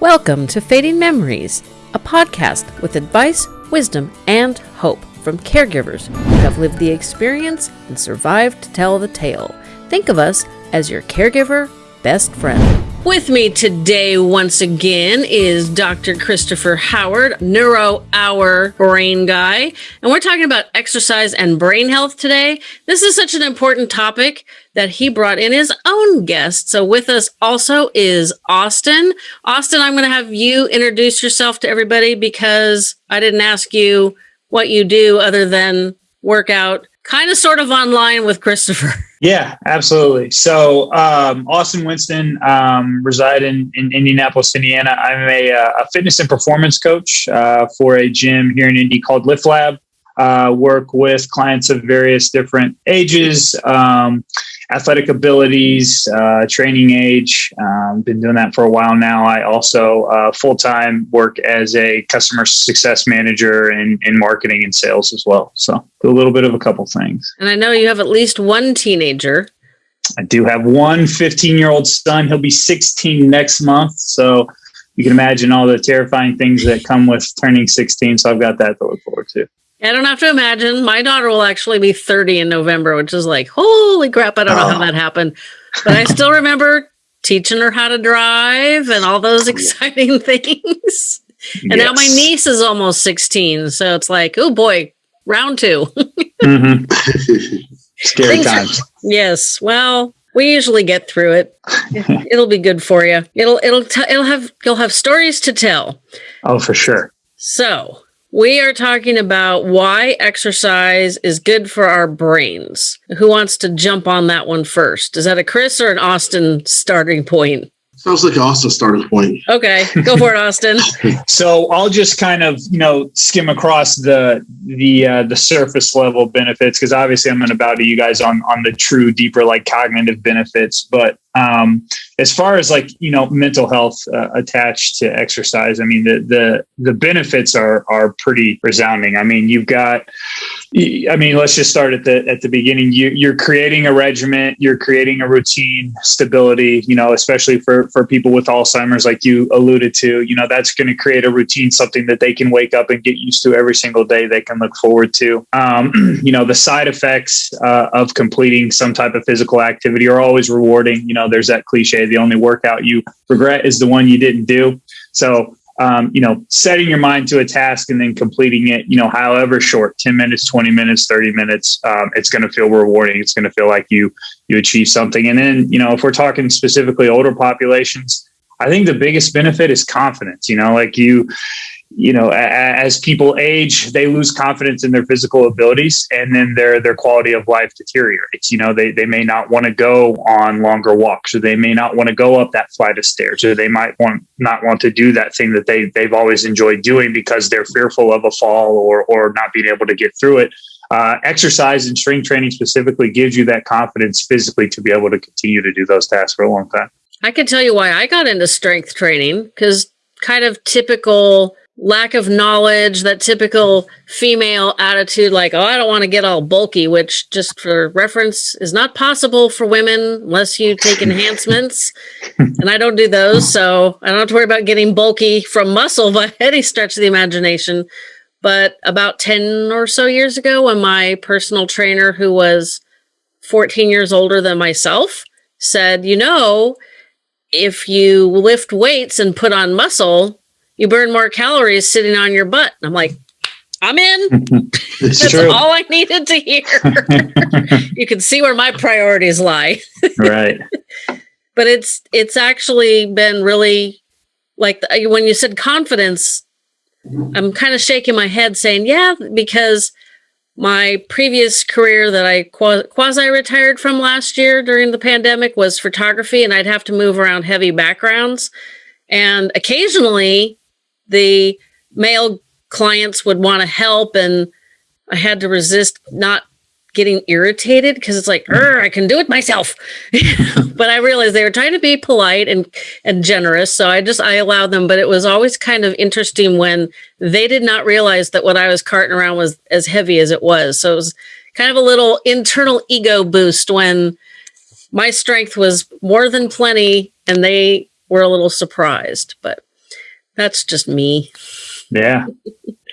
Welcome to Fading Memories, a podcast with advice, wisdom, and hope from caregivers who have lived the experience and survived to tell the tale. Think of us as your caregiver best friend. With me today, once again, is Dr. Christopher Howard, Neuro Hour brain guy. And we're talking about exercise and brain health today. This is such an important topic that he brought in his own guest. So with us also is Austin. Austin, I'm going to have you introduce yourself to everybody because I didn't ask you what you do other than work out kind of sort of online with Christopher. Yeah, absolutely. So, um, Austin Winston, um, reside in, in Indianapolis, Indiana. I'm a, uh, a fitness and performance coach uh, for a gym here in Indy called Lift Lab. Uh, work with clients of various different ages, um, athletic abilities, uh, training age. Um, been doing that for a while now. I also uh, full time work as a customer success manager in, in marketing and sales as well. So do a little bit of a couple things. And I know you have at least one teenager. I do have one 15 year old son. He'll be 16 next month. So you can imagine all the terrifying things that come with turning 16. So I've got that to look forward to. I don't have to imagine. My daughter will actually be 30 in November, which is like, holy crap, I don't know how that happened. But I still remember teaching her how to drive and all those exciting things. And yes. now my niece is almost 16. So it's like, oh boy, round 2 mm-hmm. Scary times. Are, yes. Well, we usually get through it. It'll be good for you. It'll it'll t- it'll have you'll have stories to tell. Oh, for sure. So, we are talking about why exercise is good for our brains. Who wants to jump on that one first? Is that a Chris or an Austin starting point? Sounds like Austin starting point. Okay, go for it, Austin. so I'll just kind of you know skim across the the uh, the surface level benefits because obviously I'm going to bow to you guys on on the true deeper like cognitive benefits. But um, as far as like you know mental health uh, attached to exercise, I mean the the the benefits are are pretty resounding. I mean you've got I mean, let's just start at the at the beginning. You, you're creating a regiment, you're creating a routine, stability. You know, especially for for people with Alzheimer's, like you alluded to. You know, that's going to create a routine, something that they can wake up and get used to every single day. They can look forward to. Um, you know, the side effects uh, of completing some type of physical activity are always rewarding. You know, there's that cliche: the only workout you regret is the one you didn't do. So um, you know, setting your mind to a task and then completing it, you know, however short, 10 minutes, 20 minutes, 30 minutes, um, it's going to feel rewarding. It's going to feel like you, you achieve something. And then, you know, if we're talking specifically older populations, I think the biggest benefit is confidence, you know, like you, you know, as people age, they lose confidence in their physical abilities, and then their their quality of life deteriorates. You know, they they may not want to go on longer walks, or they may not want to go up that flight of stairs, or they might want not want to do that thing that they they've always enjoyed doing because they're fearful of a fall or or not being able to get through it. Uh, exercise and strength training specifically gives you that confidence physically to be able to continue to do those tasks for a long time. I can tell you why I got into strength training because kind of typical lack of knowledge, that typical female attitude, like, oh, I don't want to get all bulky, which just for reference is not possible for women unless you take enhancements. and I don't do those. So I don't have to worry about getting bulky from muscle by any stretch of the imagination. But about 10 or so years ago, when my personal trainer, who was 14 years older than myself, said, you know, if you lift weights and put on muscle, you burn more calories sitting on your butt. And I'm like, I'm in. That's true. all I needed to hear. you can see where my priorities lie. right. But it's it's actually been really like the, when you said confidence, I'm kind of shaking my head saying, yeah, because my previous career that I quasi retired from last year during the pandemic was photography, and I'd have to move around heavy backgrounds. And occasionally the male clients would want to help and I had to resist not getting irritated because it's like, I can do it myself. but I realized they were trying to be polite and and generous. So I just I allowed them. But it was always kind of interesting when they did not realize that what I was carting around was as heavy as it was. So it was kind of a little internal ego boost when my strength was more than plenty and they were a little surprised. But That's just me. Yeah.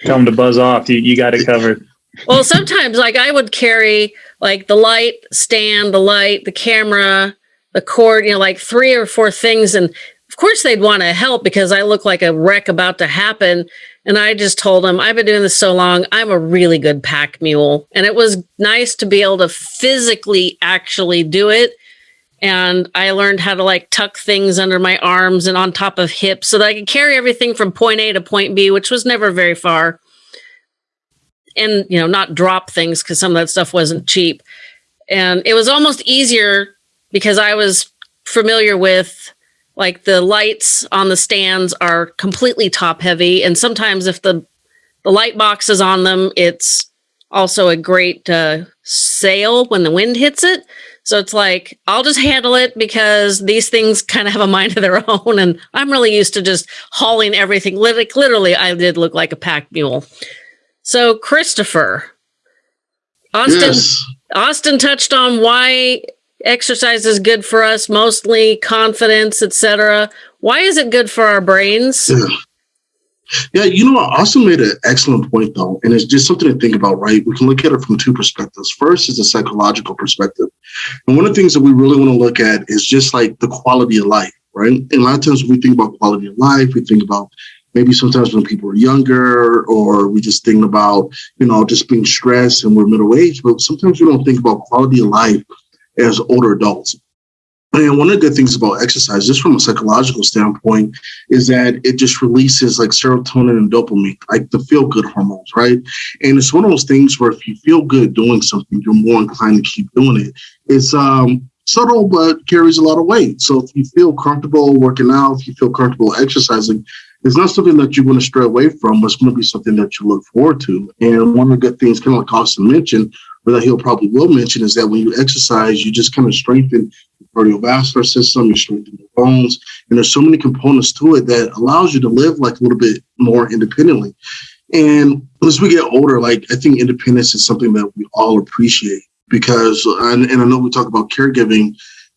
Tell them to buzz off. You, you got it covered. Well, sometimes like I would carry like the light stand, the light, the camera, the cord, you know, like three or four things. And of course they'd want to help because I look like a wreck about to happen. And I just told them, I've been doing this so long. I'm a really good pack mule. And it was nice to be able to physically actually do it. And I learned how to like tuck things under my arms and on top of hips so that I could carry everything from point A to point B, which was never very far. And, you know, not drop things because some of that stuff wasn't cheap. And it was almost easier because I was familiar with like the lights on the stands are completely top heavy and sometimes if the the light box is on them it's also a great uh, sail when the wind hits it so it's like i'll just handle it because these things kind of have a mind of their own and i'm really used to just hauling everything Lit- literally i did look like a pack mule so christopher austin Yes. austin touched on why exercise is good for us mostly confidence etc why is it good for our brains Yeah. Yeah, you know I also made an excellent point, though, and it's just something to think about, right? We can look at it from two perspectives. First is the psychological perspective. And one of the things that we really want to look at is just like the quality of life, right? And a lot of times we think about quality of life, we think about maybe sometimes when people are younger, or we just think about, you know, just being stressed and we're middle aged, but sometimes we don't think about quality of life as older adults. And one of the good things about exercise, just from a psychological standpoint, is that it just releases like serotonin and dopamine, like the feel good hormones, right? And it's one of those things where if you feel good doing something, you're more inclined to keep doing it. It's um subtle but carries a lot of weight. So if you feel comfortable working out, if you feel comfortable exercising, it's not something that you're going to stray away from, but it's going to be something that you look forward to. And one of the good things, kind of like Austin mentioned, or that he'll probably will mention, is that when you exercise, you just kind of strengthen the cardiovascular system, you strengthen your bones, and there's so many components to it that allows you to live like a little bit more independently. And as we get older, like I think independence is something that we all appreciate because, and, and I know we talk about caregiving,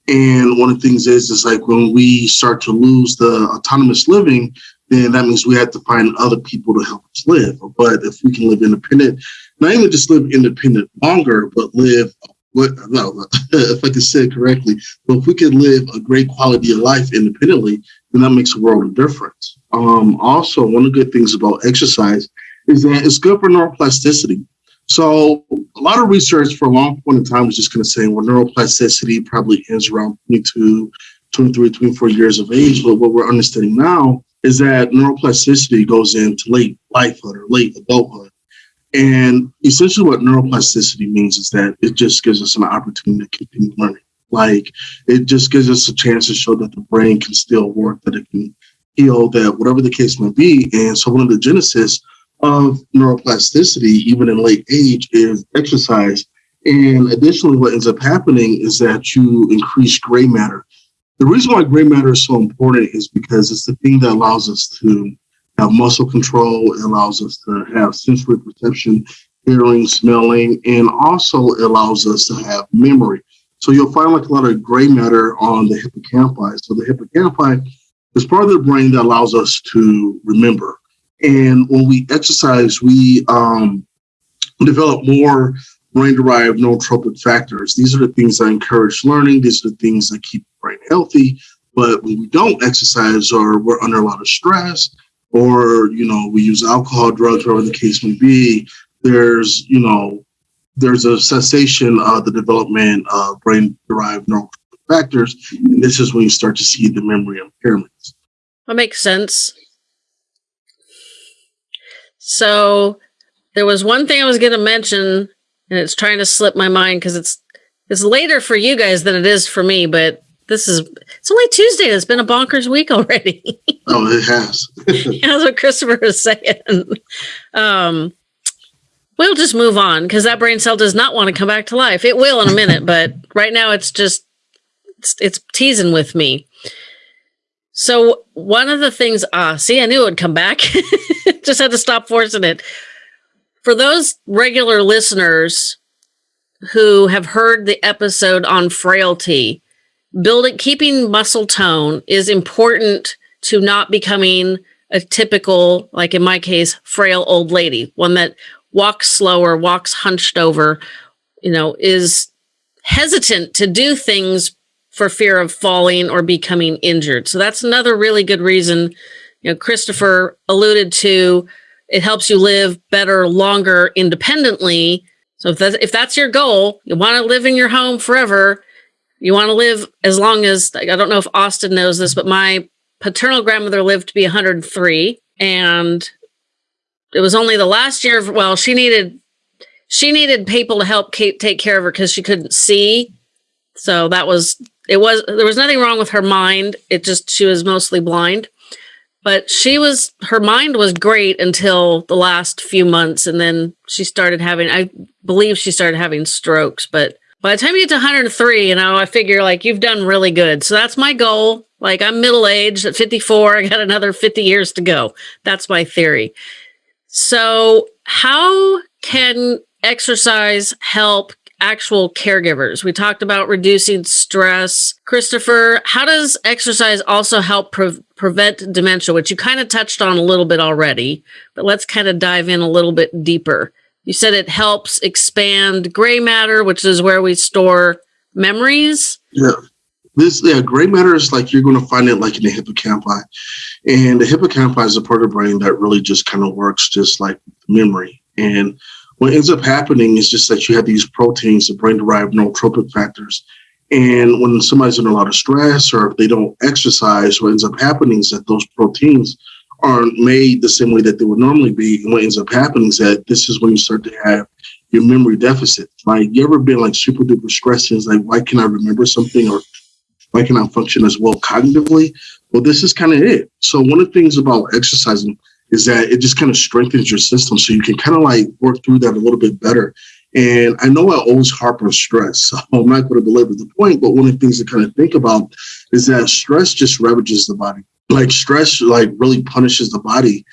and one of the things is, is like when we start to lose the autonomous living, then that means we have to find other people to help us live. But if we can live independent, not even just live independent longer, but live what no, if I can say it correctly, but if we can live a great quality of life independently, then that makes a world of difference. Um, also, one of the good things about exercise is that it's good for neuroplasticity. So a lot of research for a long point in time was just kind of saying, well, neuroplasticity probably ends around 22, 23, 24 years of age. But what we're understanding now is that neuroplasticity goes into late lifehood or late adulthood. And essentially what neuroplasticity means is that it just gives us an opportunity to continue learning. Like it just gives us a chance to show that the brain can still work, that it can heal, that whatever the case may be. And so one of the genesis of neuroplasticity, even in late age, is exercise. And additionally, what ends up happening is that you increase gray matter. The reason why gray matter is so important is because it's the thing that allows us to have muscle control, it allows us to have sensory perception, hearing, smelling, and also allows us to have memory. So you'll find like a lot of gray matter on the hippocampi. So the hippocampi is part of the brain that allows us to remember. And when we exercise, we um, develop more brain derived neurotrophic factors. These are the things that encourage learning, these are the things that keep the brain healthy. But when we don't exercise or we're under a lot of stress, or you know we use alcohol drugs whatever the case may be there's you know there's a cessation of the development of brain derived neural factors and this is when you start to see the memory impairments That makes sense. So there was one thing I was going to mention, and it's trying to slip my mind because it's it's later for you guys than it is for me. But this is it's only Tuesday. It's been a bonkers week already. oh it has That's what Christopher was saying. Um, we'll just move on because that brain cell does not want to come back to life. It will in a minute, but right now it's just it's, it's teasing with me. So one of the things, ah, see, I knew it would come back. just had to stop forcing it. For those regular listeners who have heard the episode on frailty, building keeping muscle tone is important to not becoming a typical, like in my case, frail old lady, one that walks slower, walks hunched over, you know, is hesitant to do things for fear of falling or becoming injured. So that's another really good reason, you know, Christopher alluded to it helps you live better, longer, independently. So if that's, if that's your goal, you want to live in your home forever, you want to live as long as, I don't know if Austin knows this, but my paternal grandmother lived to be 103 and it was only the last year of, well, she needed, she needed people to help take care of her because she couldn't see. So that was, it was, there was nothing wrong with her mind. It just, she was mostly blind but she was her mind was great until the last few months and then she started having i believe she started having strokes but by the time you get to 103 you know i figure like you've done really good so that's my goal like i'm middle aged at 54 i got another 50 years to go that's my theory so how can exercise help actual caregivers. We talked about reducing stress. Christopher, how does exercise also help pre- prevent dementia, which you kind of touched on a little bit already, but let's kind of dive in a little bit deeper. You said it helps expand gray matter, which is where we store memories. Yeah. This yeah, gray matter is like you're going to find it like in the hippocampi, and the hippocampi is a part of the brain that really just kind of works just like memory. And what ends up happening is just that you have these proteins, the brain derived neurotrophic factors. And when somebody's under a lot of stress or if they don't exercise, what ends up happening is that those proteins aren't made the same way that they would normally be. And what ends up happening is that this is when you start to have your memory deficit. Like you ever been like super duper stressed and like, why can I remember something or why can I function as well cognitively? Well, this is kind of it. So one of the things about exercising is that it just kind of strengthens your system so you can kind of like work through that a little bit better. And I know I always harp on stress, so I'm not going to belabor the point, but one of the things to kind of think about is that stress just ravages the body. Like stress, like really punishes the body.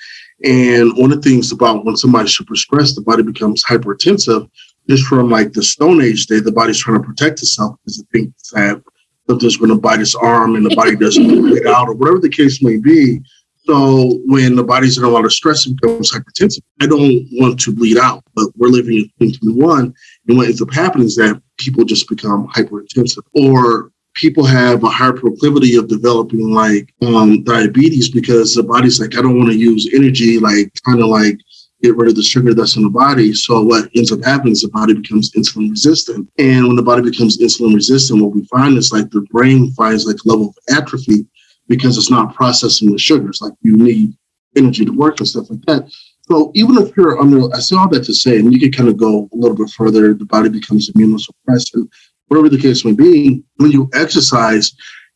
And one of the things about when somebody's super stressed, the body becomes hypertensive. Just from like the Stone Age day, the body's trying to protect itself because it thinks that something's going to bite its arm and the body doesn't get out, or whatever the case may be. So when the body's in a lot of stress, it becomes hypertensive. I don't want to bleed out, but we're living in 2021. And what ends up happening is that people just become hypertensive or people have a higher proclivity of developing like um, diabetes because the body's like, I don't want to use energy, like kind of like get rid of the sugar that's in the body. So what ends up happening is the body becomes insulin resistant. And when the body becomes insulin resistant, what we find is like the brain finds like level of atrophy because it's not processing the sugars. Like you need energy to work and stuff like that. So even if you're under, I say all that to say, and you can kind of go a little bit further, the body becomes immunosuppressed, and whatever the case may be. When you exercise,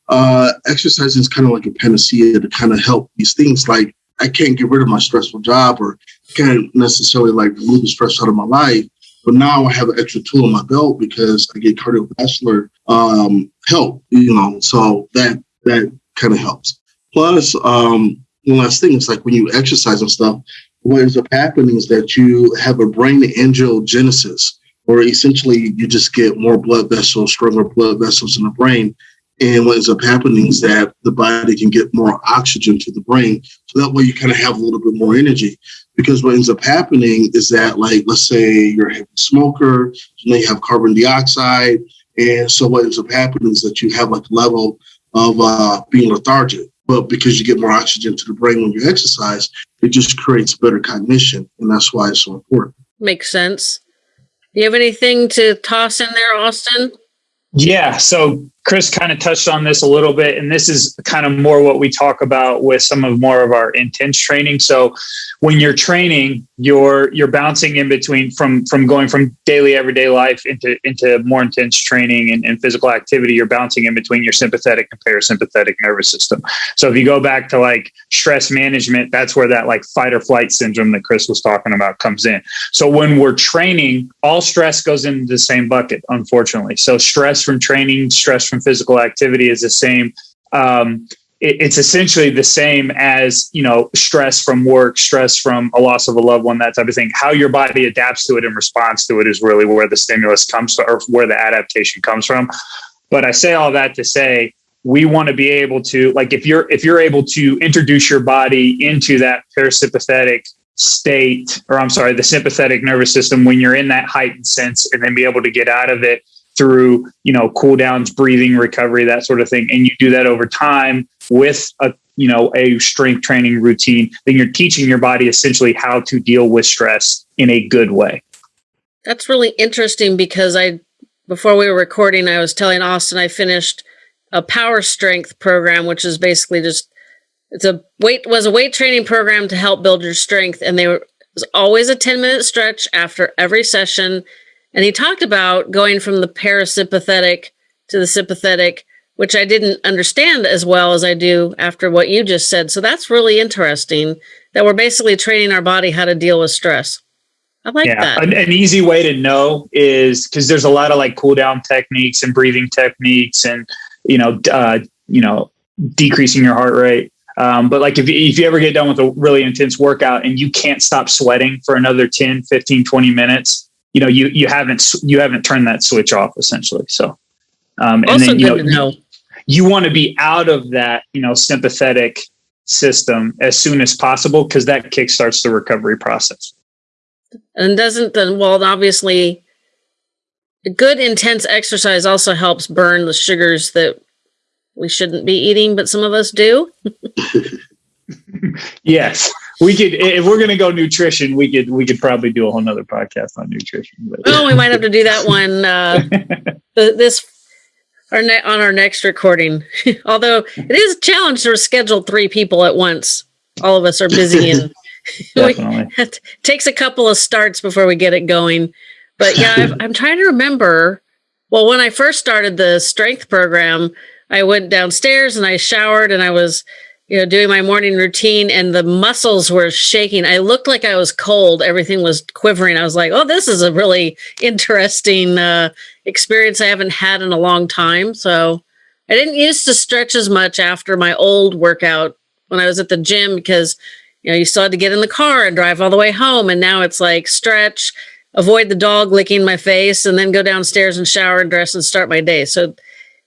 uh, exercising is kind of like a panacea to kind of help these things. Like I can't get rid of my stressful job, or can't necessarily like remove the stress out of my life. But now I have an extra tool in my belt because I get cardiovascular um, help. You know, so that that kind of helps. Plus, um, one last thing is like when you exercise and stuff, what ends up happening is that you have a brain angiogenesis, or essentially you just get more blood vessels, stronger blood vessels in the brain. And what ends up happening is that the body can get more oxygen to the brain. So that way you kind of have a little bit more energy. Because what ends up happening is that, like, let's say you're a heavy smoker, you may have carbon dioxide. And so what ends up happening is that you have like a level of uh, being lethargic. But because you get more oxygen to the brain when you exercise, it just creates better cognition. And that's why it's so important. Makes sense. You have anything to toss in there, Austin? Yeah. So Chris kind of touched on this a little bit, and this is kind of more what we talk about with some of more of our intense training. So when you're training, you're you're bouncing in between from from going from daily everyday life into into more intense training and, and physical activity. You're bouncing in between your sympathetic and parasympathetic nervous system. So if you go back to like stress management, that's where that like fight or flight syndrome that Chris was talking about comes in. So when we're training, all stress goes into the same bucket, unfortunately. So stress from training, stress from physical activity is the same. Um, it, it's essentially the same as you know stress from work, stress from a loss of a loved one, that type of thing. How your body adapts to it and responds to it is really where the stimulus comes from, or where the adaptation comes from. But I say all that to say we want to be able to like if you're if you're able to introduce your body into that parasympathetic state or i'm sorry the sympathetic nervous system when you're in that heightened sense and then be able to get out of it through you know cool downs breathing recovery that sort of thing. And you do that over time with a you know a strength training routine then you're teaching your body essentially how to deal with stress in a good way. That's really interesting because i before we were recording i was telling austin i finished a power strength program, which is basically just it's a weight was a weight training program to help build your strength, and there was always a ten minute stretch after every session. And he talked about going from the parasympathetic to the sympathetic, which I didn't understand as well as I do after what you just said. So that's really interesting that we're basically training our body how to deal with stress. I like yeah, that. An, an easy way to know is because there's a lot of like cool down techniques and breathing techniques and you know, uh, you know, decreasing your heart rate. Um, but like if, if you ever get done with a really intense workout and you can't stop sweating for another 10, 15, 20 minutes, you know, you, you haven't, you haven't turned that switch off essentially. So, um, and also then, you know, know, you want to be out of that, you know, sympathetic system as soon as possible because that kickstarts the recovery process. And doesn't then, well, obviously good intense exercise also helps burn the sugars that we shouldn't be eating, but some of us do. yes. We could if we're gonna go nutrition, we could we could probably do a whole nother podcast on nutrition. But. Well, we might have to do that one uh, this our ne- on our next recording. Although it is a challenge to schedule three people at once. All of us are busy and it takes a couple of starts before we get it going. But yeah, i am trying to remember. Well, when I first started the strength program, I went downstairs and I showered and I was, you know, doing my morning routine and the muscles were shaking. I looked like I was cold. Everything was quivering. I was like, oh, this is a really interesting uh, experience I haven't had in a long time. So I didn't used to stretch as much after my old workout when I was at the gym because, you know, you still had to get in the car and drive all the way home. And now it's like stretch, avoid the dog licking my face and then go downstairs and shower and dress and start my day. So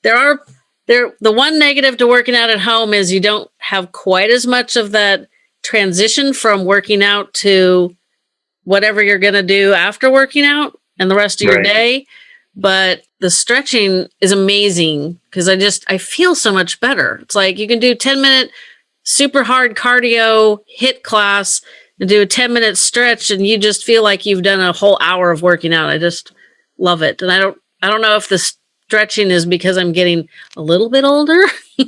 there are there the one negative to working out at home is you don't have quite as much of that transition from working out to whatever you're going to do after working out and the rest of your right. day. But the stretching is amazing because I just I feel so much better. It's like you can do 10 minute super hard cardio hit class and do a 10 minute stretch and you just feel like you've done a whole hour of working out. I just love it. And I don't I don't know if the stretching is because I'm getting a little bit older.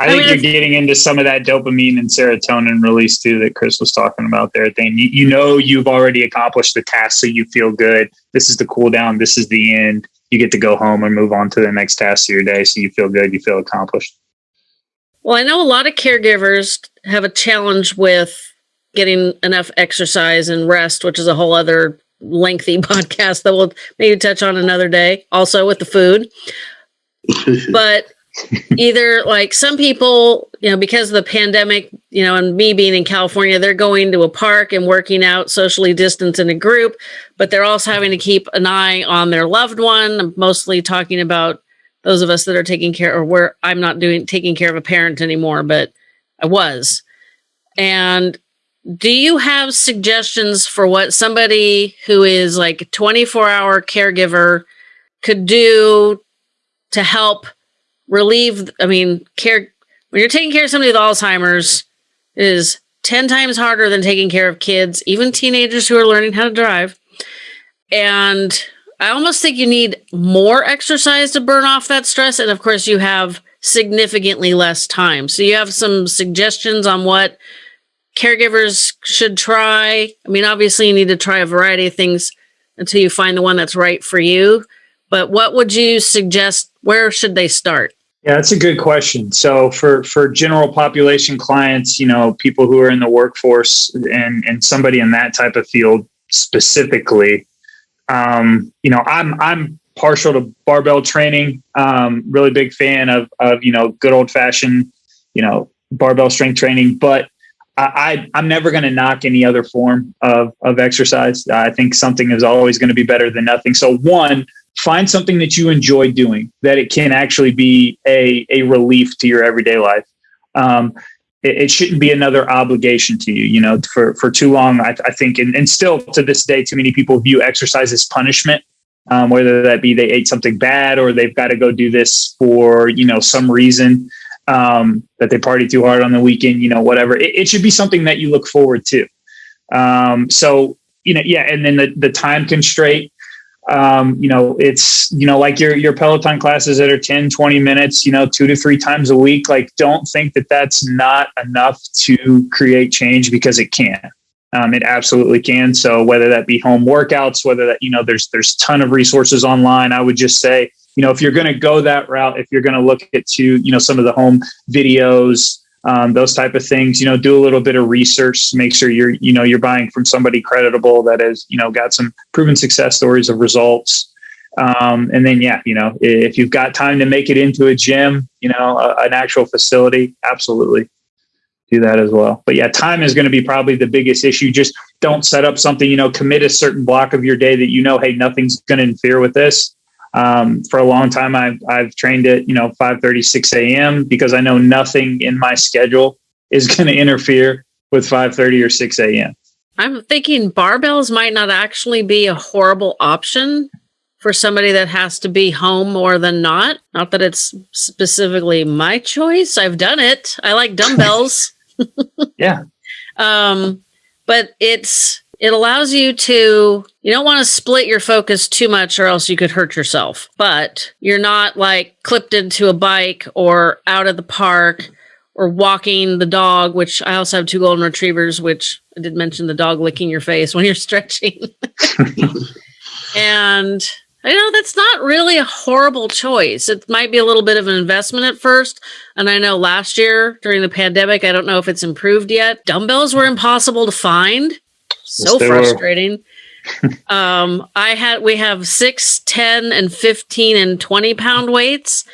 I, I think mean, you're getting into some of that dopamine and serotonin release too that Chris was talking about there. Thing you, you know you've already accomplished the task, so you feel good. This is the cool down. This is the end. You get to go home and move on to the next task of your day, so you feel good. You feel accomplished. Well, I know a lot of caregivers have a challenge with getting enough exercise and rest, which is a whole other lengthy podcast that we'll maybe touch on another day, also with the food. but either like some people, you know, because of the pandemic, you know, and me being in California, they're going to a park and working out socially distanced in a group, but they're also having to keep an eye on their loved one. I'm mostly talking about those of us that are taking care or where I'm not doing taking care of a parent anymore, but I was. And do you have suggestions for what somebody who is like a 24 hour caregiver could do to help relieve? I mean, care when you're taking care of somebody with Alzheimer's is 10 times harder than taking care of kids, even teenagers who are learning how to drive. And I almost think you need more exercise to burn off that stress. And of course, you have significantly less time. So you have some suggestions on what caregivers should try. I mean, obviously, you need to try a variety of things until you find the one that's right for you. But what would you suggest? Where should they start? Yeah, that's a good question. So for for general population clients, you know, people who are in the workforce and and somebody in that type of field specifically, um, you know, I'm I'm partial to barbell training. Um, really big fan of of you know good old fashioned you know barbell strength training, but I, am never going to knock any other form of of exercise. I think something is always going to be better than nothing. So one find something that you enjoy doing that it can actually be a, a relief to your everyday life. Um, it, it, shouldn't be another obligation to you. You know, for, for too long, I, I think, and, and still to this day, too many people view exercise as punishment. Um, whether that be they ate something bad or they've got to go do this for you know some reason um, that they party too hard on the weekend, you know, whatever. It, it should be something that you look forward to. Um, so you know, yeah, and then the the time constraint um, you know, it's, you know, like your, your Peloton classes that are 10, 20 minutes, you know, two to three times a week. Like, don't think that that's not enough to create change because it can. Um, it absolutely can. So whether that be home workouts, whether that, you know, there's, there's ton of resources online. I would just say, you know, if you're going to go that route, if you're going to look at to, you know, some of the home videos, um, those type of things. You know, do a little bit of research, make sure you're you know you're buying from somebody credible that has you know got some proven success stories of results. Um, and then yeah, you know, if you've got time to make it into a gym, you know, a, an actual facility, absolutely do that as well. But yeah, time is going to be probably the biggest issue. Just don't set up something, you know, commit a certain block of your day that you know, hey, nothing's going to interfere with this um, for a long time, I've, I've trained at, you know, 5 6 a.m. because I know nothing in my schedule is going to interfere with 5 or 6 a.m. I'm thinking barbells might not actually be a horrible option for somebody that has to be home more than not. Not that it's specifically my choice. I've done it. I like dumbbells. yeah. Um, but it's it allows you to, you don't want to split your focus too much or else you could hurt yourself, but you're not like clipped into a bike or out of the park or walking the dog, which I also have two golden retrievers, which I did mention the dog licking your face when you're stretching. and I know that's not really a horrible choice. It might be a little bit of an investment at first. And I know last year during the pandemic, I don't know if it's improved yet. Dumbbells were impossible to find so yes, frustrating. um, I had we have six, 10, and 15 and 20 pound weights.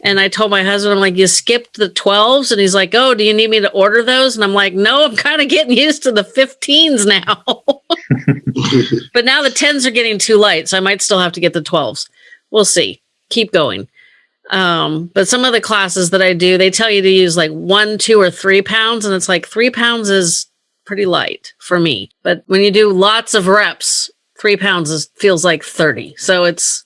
And I told my husband, I'm like, you skipped the 12s. And he's like, oh, do you need me to order those? And I'm like, no, I'm kind of getting used to the 15s now. but now the 10s are getting too light. So I might still have to get the 12s. We'll see. Keep going. Um, but some of the classes that I do, they tell you to use like one, two, or three pounds. And it's like three pounds is pretty light for me. But when you do lots of reps, three pounds is, feels like 30. So it's,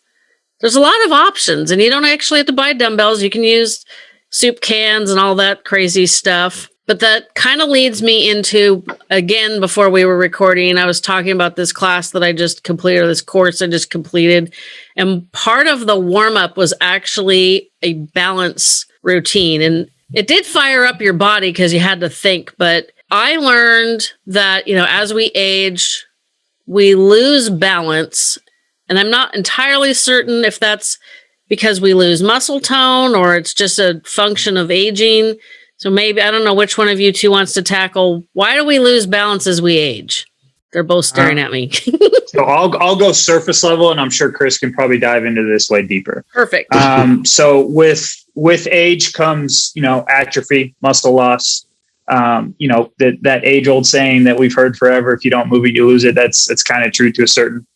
there's a lot of options and you don't actually have to buy dumbbells. You can use soup cans and all that crazy stuff. But that kind of leads me into, again, before we were recording, I was talking about this class that I just completed, this course I just completed. And part of the warm up was actually a balance routine. And it did fire up your body because you had to think, but I learned that, you know, as we age, we lose balance. And I'm not entirely certain if that's because we lose muscle tone or it's just a function of aging. So maybe, I don't know which one of you two wants to tackle why do we lose balance as we age? They're both staring uh, at me. so I'll I'll go surface level, and I'm sure Chris can probably dive into this way deeper. Perfect. Um, so with with age comes you know atrophy, muscle loss, um, you know that that age old saying that we've heard forever: if you don't move it, you lose it. That's that's kind of true to a certain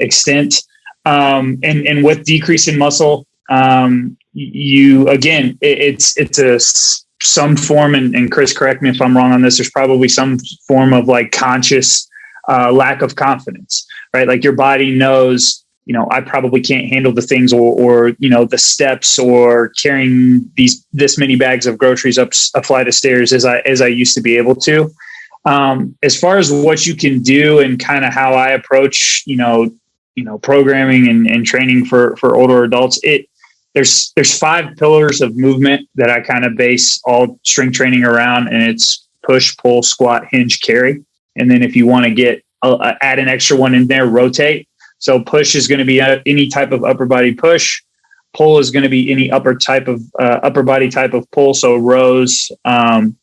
extent. Um, and and with decrease in muscle, um, you again, it, it's it's a some form. And, and Chris, correct me if I'm wrong on this. There's probably some form of like conscious uh, lack of confidence, right? Like your body knows you know, I probably can't handle the things or, or, you know, the steps or carrying these, this many bags of groceries up a flight of stairs as I, as I used to be able to. Um, as far as what you can do and kind of how I approach, you know, you know, programming and, and training for, for older adults, it, there's, there's five pillars of movement that I kind of base all strength training around and it's push, pull, squat, hinge, carry. And then if you want to get, uh, add an extra one in there, rotate so push is going to be any type of upper body push. Pull is going to be any upper type of uh, upper body type of pull. So rows, um,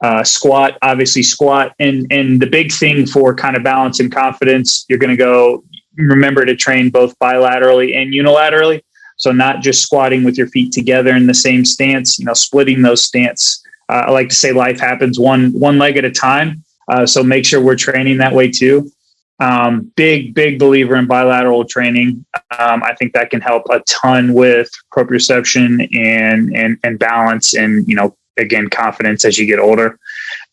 uh, squat, obviously squat, and and the big thing for kind of balance and confidence, you're going to go. Remember to train both bilaterally and unilaterally. So not just squatting with your feet together in the same stance. You know, splitting those stance. Uh, I like to say life happens one one leg at a time. Uh, so make sure we're training that way too. Um, big, big believer in bilateral training. Um, I think that can help a ton with proprioception and and and balance, and you know, again, confidence as you get older.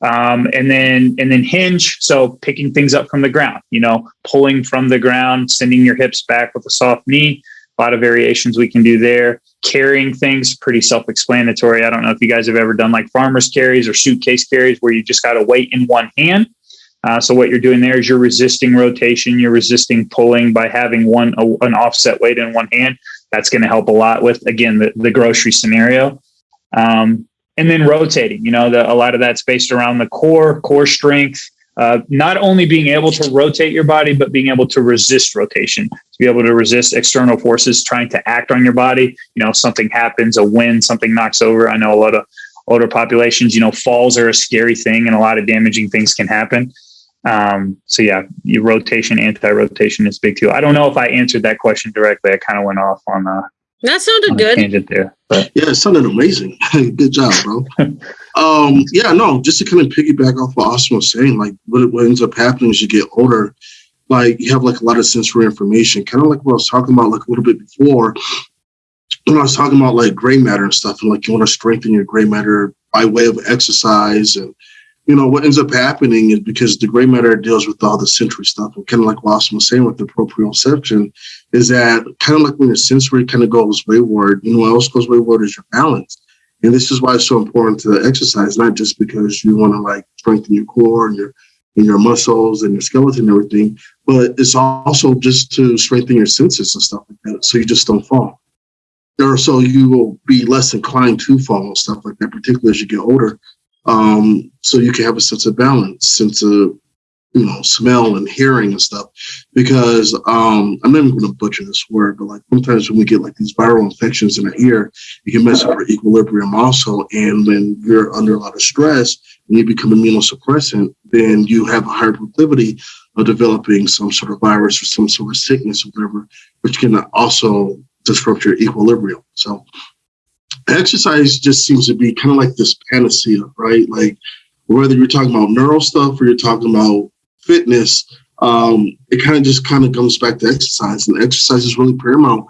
Um, and then and then hinge. So picking things up from the ground. You know, pulling from the ground, sending your hips back with a soft knee. A lot of variations we can do there. Carrying things, pretty self-explanatory. I don't know if you guys have ever done like farmers carries or suitcase carries where you just got to weight in one hand uh, so what you're doing there is you're resisting rotation, you're resisting pulling by having one a, an offset weight in one hand. That's going to help a lot with again the, the grocery scenario. Um, and then rotating, you know, the, a lot of that's based around the core, core strength. Uh, not only being able to rotate your body, but being able to resist rotation, to be able to resist external forces trying to act on your body. You know, something happens, a wind, something knocks over. I know a lot of older populations, you know, falls are a scary thing and a lot of damaging things can happen. Um, so yeah, your rotation, anti-rotation is big too. I don't know if I answered that question directly. I kind of went off on uh that sounded good. tangent there. But Yeah, it sounded amazing. Good job, bro. um, yeah, no, just to kind of piggyback off what Austin was saying, like what, what ends up happening as you get older, like you have like a lot of sensory information, kind of like what I was talking about like a little bit before. When I was talking about like gray matter and stuff, and like you want to strengthen your gray matter by way of exercise and you know, what ends up happening is because the gray matter deals with all the sensory stuff, and kind of like what was saying with the proprioception, is that kind of like when your sensory kind of goes wayward, you know, what else goes wayward is your balance. And this is why it's so important to exercise, not just because you want to like strengthen your core and your and your muscles and your skeleton and everything, but it's also just to strengthen your senses and stuff like that, so you just don't fall. Or so you will be less inclined to fall and stuff like that, particularly as you get older um, so you can have a sense of balance, sense of you know smell and hearing and stuff. Because um, I'm not even going to butcher this word, but like sometimes when we get like these viral infections in our ear, you can mess up our equilibrium also. And when you're under a lot of stress and you become immunosuppressant, then you have a higher proclivity of developing some sort of virus or some sort of sickness or whatever, which can also disrupt your equilibrium. So exercise just seems to be kind of like this panacea, right? Like whether you're talking about neural stuff or you're talking about fitness, um, it kind of just kind of comes back to exercise, and exercise is really paramount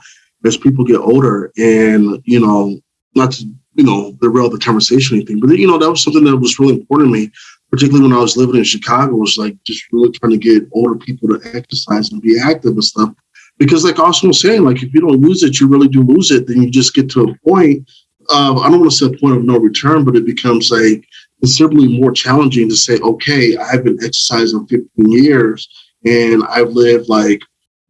as people get older. And you know, not to you know derail the conversation or anything, but you know that was something that was really important to me, particularly when I was living in Chicago. Was like just really trying to get older people to exercise and be active and stuff. Because, like Austin was saying, like if you don't lose it, you really do lose it. Then you just get to a point I don't want to say a point of no return, but it becomes like considerably more challenging to say, okay, I've been exercising 15 years and I've lived like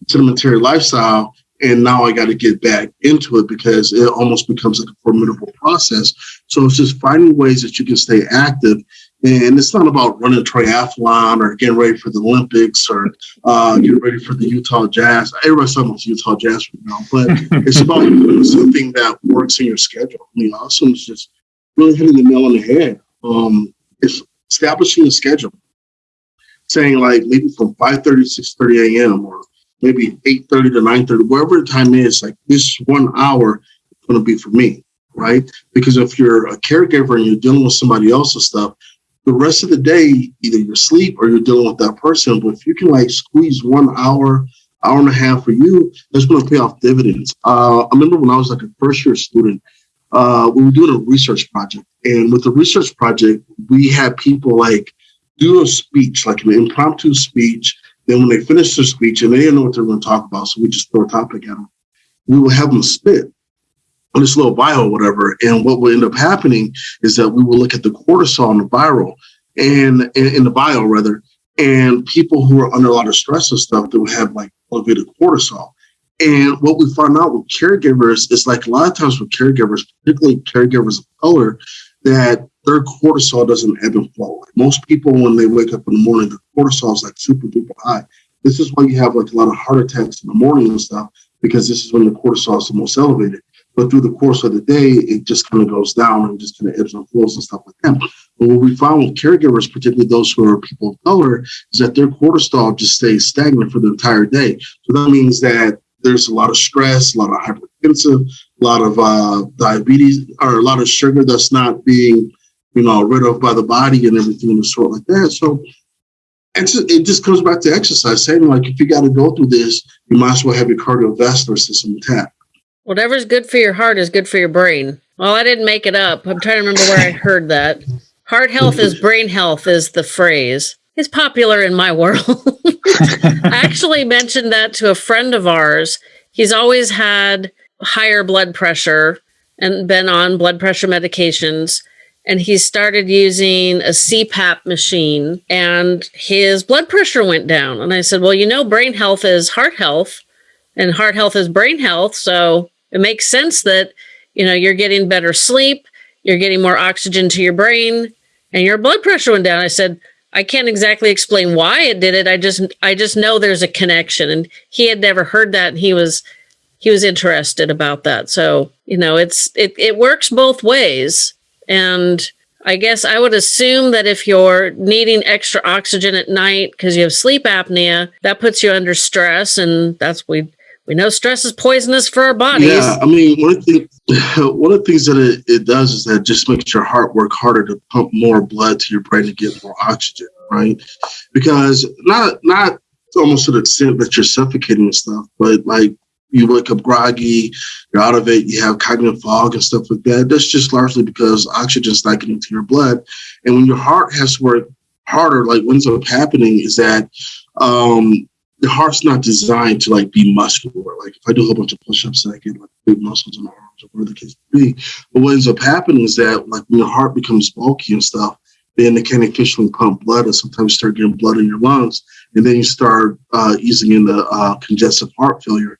sedimentary lifestyle, and now I got to get back into it because it almost becomes like a formidable process. So it's just finding ways that you can stay active and it's not about running a triathlon or getting ready for the Olympics or uh, getting ready for the Utah Jazz. Everybody's talking about Utah Jazz right now, but it's about doing something that works in your schedule. I mean, Austin is just really hitting the nail on the head. Um, it's establishing a schedule, saying like maybe from 5.30 to 6.30 a.m. or maybe 8.30 to 9.30, wherever the time is, like this one hour is going to be for me, right? Because if you're a caregiver and you're dealing with somebody else's stuff, the rest of the day, either you're asleep or you're dealing with that person. But if you can like squeeze one hour, hour and a half for you, that's going to pay off dividends. Uh, I remember when I was like a first year student, uh, we were doing a research project. And with the research project, we had people like do a speech, like an impromptu speech. Then when they finish their speech and they didn't know what they were going to talk about, so we just throw a topic at them, we would have them spit on this little or whatever. And what will end up happening is that we will look at the cortisol in the viral and in the bio rather, and people who are under a lot of stress and stuff that will have like elevated cortisol. And what we find out with caregivers is like a lot of times with caregivers, particularly caregivers of color, that their cortisol doesn't ebb and flow. Like most people, when they wake up in the morning, their cortisol is like super duper high. This is why you have like a lot of heart attacks in the morning and stuff, because this is when the cortisol is the most elevated. But through the course of the day, it just kind of goes down and just kind of ebbs and flows and stuff like that. But what we found with caregivers, particularly those who are people of color, is that their cortisol just stays stagnant for the entire day. So that means that there's a lot of stress, a lot of hypertensive, a lot of uh, diabetes, or a lot of sugar that's not being, you know, rid of by the body and everything of the sort like that. So it just comes back to exercise. Saying like, if you got to go through this, you might as well have your cardiovascular system intact. Whatever's good for your heart is good for your brain. Well, I didn't make it up. I'm trying to remember where I heard that. Heart health is brain health is the phrase. It's popular in my world. I actually mentioned that to a friend of ours. He's always had higher blood pressure and been on blood pressure medications. And he started using a CPAP machine and his blood pressure went down. And I said, Well, you know, brain health is heart health and heart health is brain health. So it makes sense that, you know, you're getting better sleep, you're getting more oxygen to your brain, and your blood pressure went down. I said, I can't exactly explain why it did it. I just I just know there's a connection. And he had never heard that and he was he was interested about that. So, you know, it's it, it works both ways. And I guess I would assume that if you're needing extra oxygen at night because you have sleep apnea, that puts you under stress and that's we we know stress is poisonous for our bodies. Yeah, I mean, one of the one of the things that it, it does is that it just makes your heart work harder to pump more blood to your brain to get more oxygen, right? Because not not almost to the extent that you're suffocating and stuff, but like you wake up groggy, you're out of it, you have cognitive fog and stuff like that. That's just largely because oxygen's not getting to your blood. And when your heart has to work harder, like what ends up happening is that um, the heart's not designed to like be muscular. Like if I do a whole bunch of push-ups, and I get like big muscles in my arms or whatever the case be. But what ends up happening is that like when your heart becomes bulky and stuff, then it can't efficiently pump blood, and sometimes you start getting blood in your lungs, and then you start uh, easing into uh, congestive heart failure.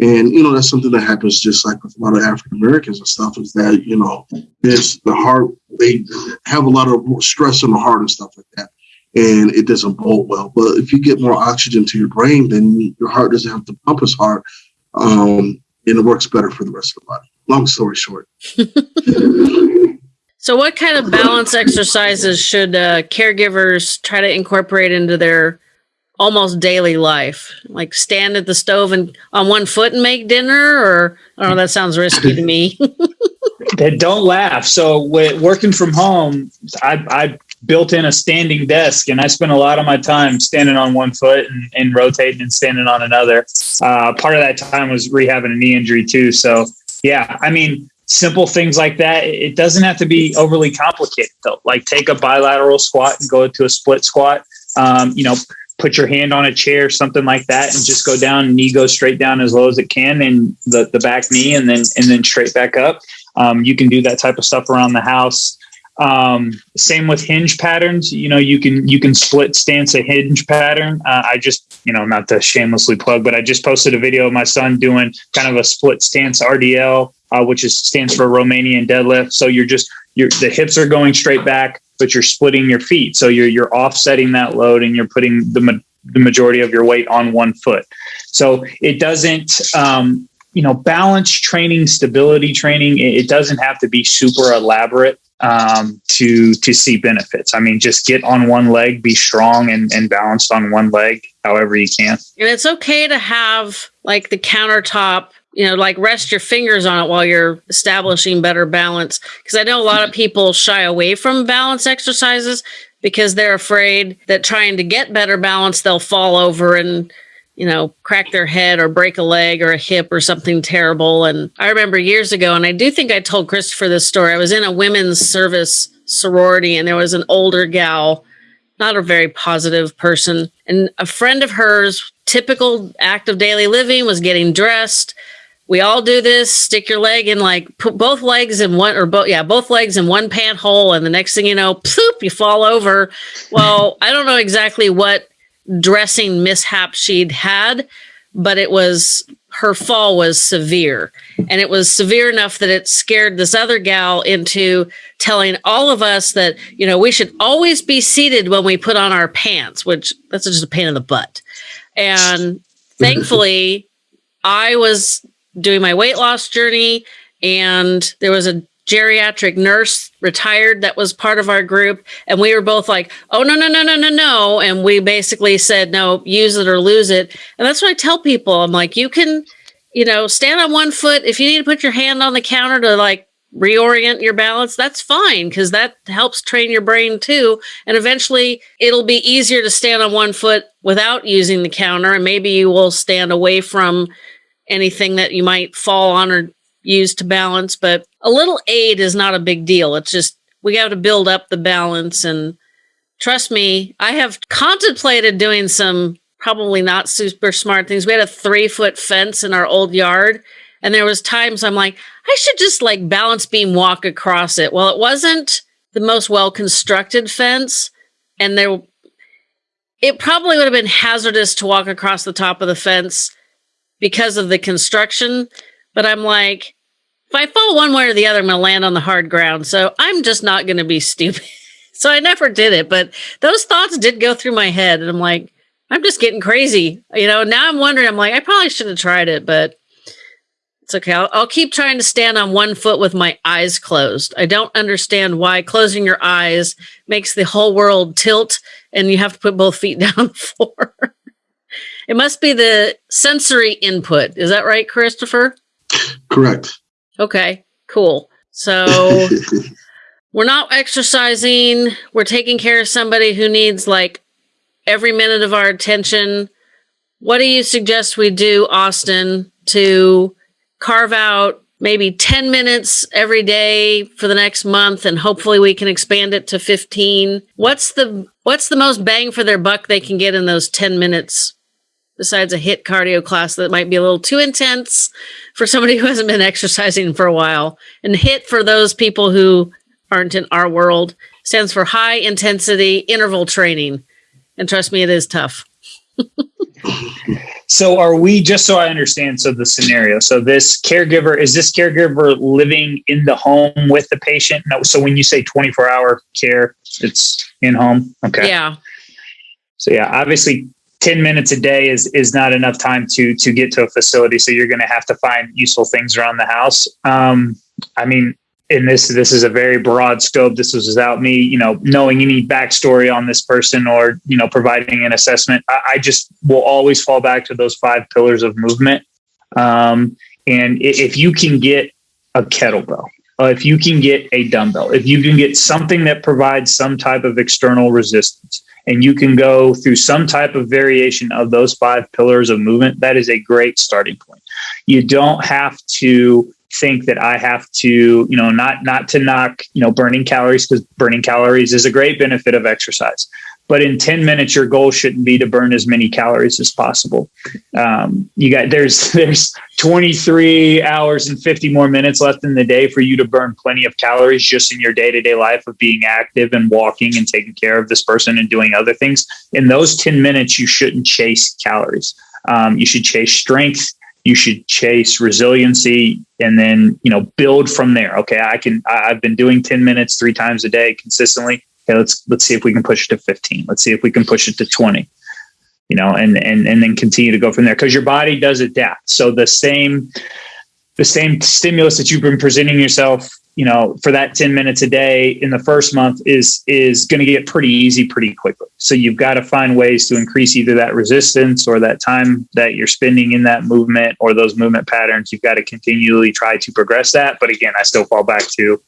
And you know that's something that happens just like with a lot of African Americans and stuff. Is that you know, there's the heart they have a lot of stress on the heart and stuff like that and it doesn't bolt well. But if you get more oxygen to your brain, then your heart doesn't have to pump as hard, um, and it works better for the rest of the body. Long story short. so, what kind of balance exercises should uh, caregivers try to incorporate into their almost daily life? Like stand at the stove and on one foot and make dinner, or I don't know. That sounds risky to me. don't laugh. So, with working from home, I, I built in a standing desk and I spent a lot of my time standing on one foot and, and rotating and standing on another. Uh, part of that time was rehabbing a knee injury too. So yeah, I mean, simple things like that. It doesn't have to be overly complicated though. Like take a bilateral squat and go to a split squat. Um, you know, put your hand on a chair, something like that, and just go down. Knee goes straight down as low as it can, and the the back knee, and then and then straight back up. Um, you can do that type of stuff around the house. Um, same with hinge patterns. You know, you can you can split stance a hinge pattern. Uh, I just you know not to shamelessly plug, but I just posted a video of my son doing kind of a split stance RDL, uh, which is stands for Romanian deadlift. So you're just your the hips are going straight back, but you're splitting your feet. So you're you're offsetting that load and you're putting the the majority of your weight on one foot. So it doesn't. Um, you know, balance training, stability training, it doesn't have to be super elaborate um, to to see benefits. I mean, just get on one leg, be strong and, and balanced on one leg, however you can. And it's okay to have like the countertop, you know, like rest your fingers on it while you're establishing better balance. Because I know a lot of people shy away from balance exercises because they're afraid that trying to get better balance, they'll fall over and you know, crack their head or break a leg or a hip or something terrible. And I remember years ago, and I do think I told Christopher this story. I was in a women's service sorority, and there was an older gal, not a very positive person. And a friend of hers, typical act of daily living, was getting dressed. We all do this. Stick your leg in, like, put both legs in one, or both, yeah, both legs in one pant hole. And the next thing you know, poop, you fall over. Well, I don't know exactly what dressing mishap she'd had, but it was her fall was severe. And it was severe enough that it scared this other gal into telling all of us that, you know, we should always be seated when we put on our pants, which that's just a pain in the butt. And thankfully, I was doing my weight loss journey and there was a geriatric nurse retired that was part of our group. And we were both like oh no no no no no no. And we basically said no use it or lose it. And that's what i tell people. I'm like you can you know stand on one foot. If you need to put your hand on the counter to like reorient your balance, that's fine because that helps train your brain too. And eventually it'll be easier to stand on one foot without using the counter. And maybe you will stand away from anything that you might fall on or use to balance. But a little aid is not a big deal. It's just we got to build up the balance. And trust me, I have contemplated doing some probably not super smart things. We had a three foot fence in our old yard. And there was times I'm like, I should just like balance beam walk across it. Well, it wasn't the most well constructed fence. And there, it probably would have been hazardous to walk across the top of the fence because of the construction. But I'm like, if I fall one way or the other, I'm going to land on the hard ground. So I'm just not going to be stupid. so I never did it. But those thoughts did go through my head. And I'm like, I'm just getting crazy. You know, now I'm wondering, I'm like, I probably should have tried it, but it's okay. I'll, I'll, keep trying to stand on one foot with my eyes closed. I don't understand why closing your eyes makes the whole world tilt and you have to put both feet down the floor. it must be the sensory input. Is that right, Christopher? Correct. Okay, cool. So we're not exercising. We're taking care of somebody who needs like every minute of our attention. What do you suggest we do, Austin, to carve out maybe 10 minutes every day for the next month and hopefully we can expand it to 15 what's the what's the most bang for their buck they can get in those 10 minutes besides a HIIT cardio class that might be a little too intense for somebody who hasn't been exercising for a while. And HIIT for those people who aren't in our world stands for high intensity interval training. And trust me it is tough. So are we just so I understand so the scenario so this caregiver is this caregiver living in the home with the patient? No so when you say 24 hour care it's in home? Okay. Yeah. So yeah obviously 10 minutes a day is is not enough time to to get to a facility so you're going to have to find useful things around the house um I mean and this this is a very broad scope. This was without me, you know, knowing any backstory on this person or you know providing an assessment. I, I just will always fall back to those five pillars of movement. Um, and if you can get a kettlebell, uh, if you can get a dumbbell, if you can get something that provides some type of external resistance, and you can go through some type of variation of those five pillars of movement, that is a great starting point. You don't have to think that I have to, you know, not not to knock, you know, burning calories because burning calories is a great benefit of exercise. But in 10 minutes, your goal shouldn't be to burn as many calories as possible. Um, you got there's there's 23 hours and 50 more minutes left in the day for you to burn plenty of calories just in your day-to-day life of being active and walking and taking care of this person and doing other things. In those 10 minutes, you shouldn't chase calories. Um, you should chase strength you should chase resiliency and then you know build from there okay i can i've been doing 10 minutes three times a day consistently okay let's let's see if we can push it to 15 let's see if we can push it to 20 you know and and and then continue to go from there because your body does adapt. So the same the same stimulus that you've been presenting yourself you know for that 10 minutes a day in the first month is is going to get pretty easy pretty quickly. So you've got to find ways to increase either that resistance or that time that you're spending in that movement or those movement patterns. You've got to continually try to progress that but again i still fall back to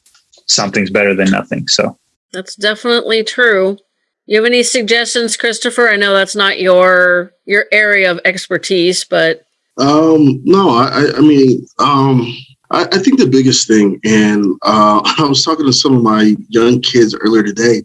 something's better than nothing so that's definitely true you have any suggestions christopher i know that's not your your area of expertise but um no i i mean um I, I think the biggest thing, and uh, I was talking to some of my young kids earlier today,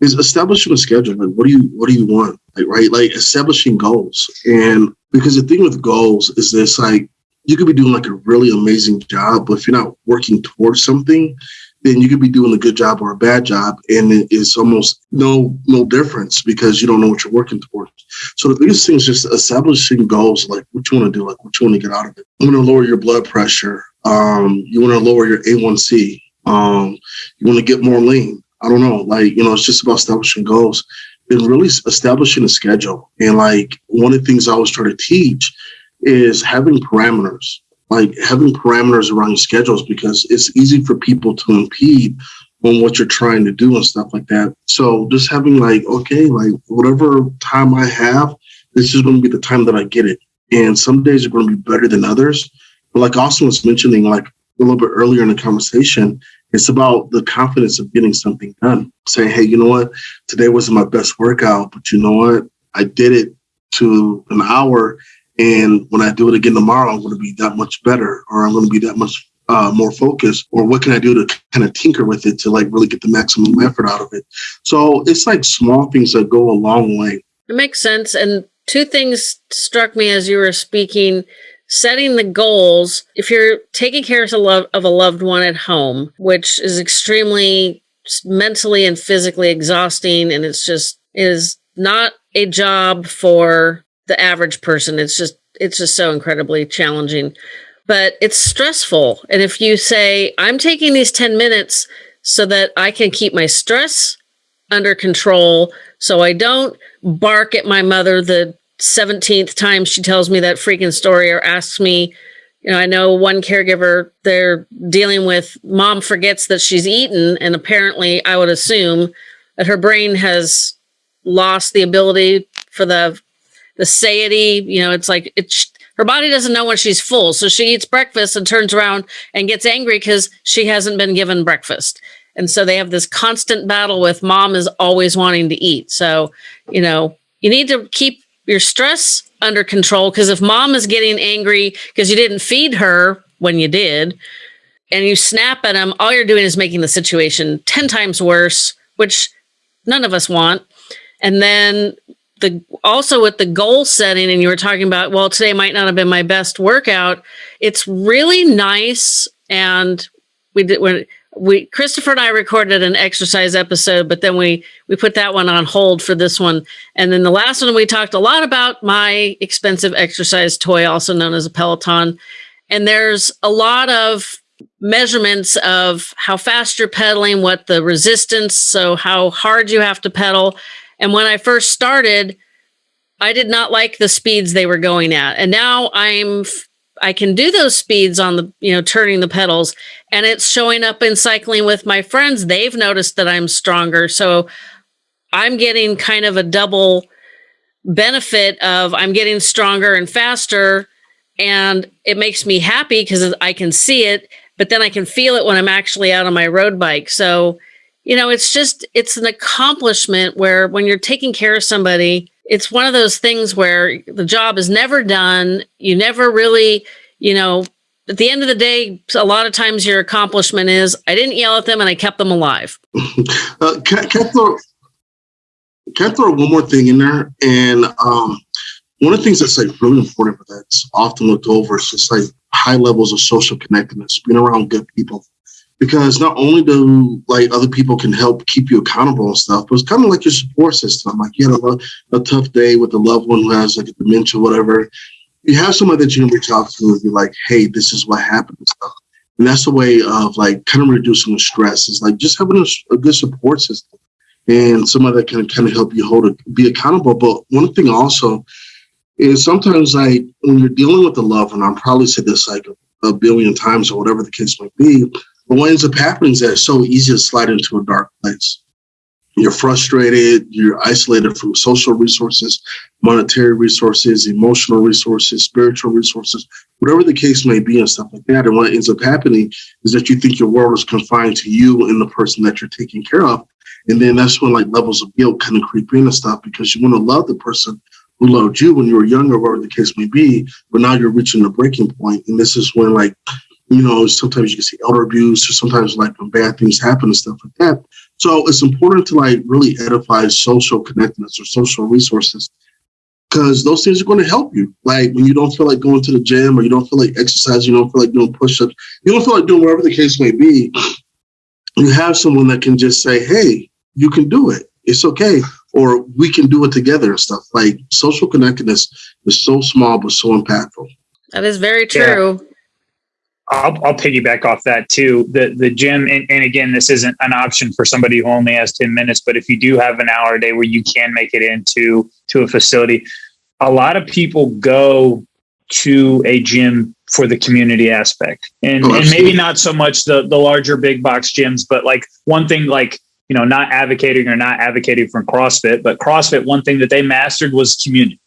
is establishing a schedule. Like, what do you what do you want? Like, right, like establishing goals. And because the thing with goals is this, like, you could be doing like a really amazing job, but if you're not working towards something, then you could be doing a good job or a bad job, and it's almost no no difference because you don't know what you're working towards. So the biggest thing is just establishing goals, like what you want to do, like what you want to get out of it. You want to lower your blood pressure. Um, you want to lower your A1C. Um, you want to get more lean. I don't know. Like, you know, it's just about establishing goals and really establishing a schedule. And like one of the things I always try to teach is having parameters, like having parameters around your schedules because it's easy for people to impede on what you're trying to do and stuff like that. So just having like, okay, like whatever time I have, this is going to be the time that I get it. And some days are going to be better than others. But like Austin was mentioning, like a little bit earlier in the conversation, it's about the confidence of getting something done. Saying, hey, you know what? Today wasn't my best workout, but you know what? I did it to an hour. And when I do it again tomorrow, I'm going to be that much better, or I'm going to be that much uh, more focused, or what can I do to kind of tinker with it to like really get the maximum effort out of it? So it's like small things that go a long way. It makes sense. And two things struck me as you were speaking setting the goals if you're taking care of a, love, of a loved one at home which is extremely mentally and physically exhausting and it's just is not a job for the average person it's just it's just so incredibly challenging but it's stressful and if you say i'm taking these 10 minutes so that i can keep my stress under control so i don't bark at my mother the 17th time she tells me that freaking story or asks me, you know, I know one caregiver, they're dealing with mom forgets that she's eaten. And apparently, I would assume that her brain has lost the ability for the the satiety. You know, it's like it's her body doesn't know when she's full. So she eats breakfast and turns around and gets angry because she hasn't been given breakfast. And so they have this constant battle with mom is always wanting to eat. So, you know, you need to keep your stress under control because if mom is getting angry because you didn't feed her when you did and you snap at them all you're doing is making the situation 10 times worse which none of us want and then the also with the goal setting and you were talking about well today might not have been my best workout it's really nice and we did when we Christopher and I recorded an exercise episode, but then we we put that one on hold for this one. And then the last one we talked a lot about my expensive exercise toy, also known as a Peloton. And there's a lot of measurements of how fast you're pedaling, what the resistance, so how hard you have to pedal. And when I first started, I did not like the speeds they were going at. And now I'm I can do those speeds on the, you know, turning the pedals and it's showing up in cycling with my friends. They've noticed that I'm stronger. So I'm getting kind of a double benefit of I'm getting stronger and faster and it makes me happy because I can see it, but then I can feel it when I'm actually out on my road bike. So, you know, it's just it's an accomplishment where when you're taking care of somebody, it's one of those things where the job is never done. You never really, you know, at the end of the day, a lot of times your accomplishment is I didn't yell at them and I kept them alive. uh, can, can, I throw, can I throw one more thing in there? And um, one of the things that's like really important, but that's often looked over is just like high levels of social connectedness, being around good people because not only do like other people can help keep you accountable and stuff, but it's kind of like your support system. Like you had a, a tough day with a loved one who has like a dementia, whatever. You have someone that you can reach out to and be like, "Hey, this is what happened." And, stuff. and that's a way of like kind of reducing the stress. Is like just having a, a good support system and someone that can kind of help you hold it, be accountable. But one thing also is sometimes like when you're dealing with a loved one, I'm probably said this like a billion times or whatever the case might be but what ends up happening is that it's so easy to slide into a dark place. You're frustrated, you're isolated from social resources, monetary resources, emotional resources, spiritual resources, whatever the case may be, and stuff like that. And what ends up happening is that you think your world is confined to you and the person that you're taking care of. And then that's when like levels of guilt kind of creep in and stuff because you want to love the person who loved you when you were younger, whatever the case may be, but now you're reaching the breaking point. And this is when like you know, sometimes you can see elder abuse or sometimes like when bad things happen and stuff like that. So it's important to like really edify social connectedness or social resources because those things are going to help you. Like when you don't feel like going to the gym or you don't feel like exercising, you don't feel like doing push-ups, you don't feel like doing whatever the case may be, you have someone that can just say, hey, you can do it. It's okay. Or we can do it together and stuff. Like social connectedness is so small but so impactful. That is very true. Yeah. I'll, I'll piggyback off that too. The the gym, and, and, again, this isn't an option for somebody who only has ten minutes. But if you do have an hour a day where you can make it into to a facility, a lot of people go to a gym for the community aspect, and oh, and maybe not so much the the larger big box gyms, but like one thing like you know not advocating or not advocating for CrossFit, but CrossFit one thing that they mastered was community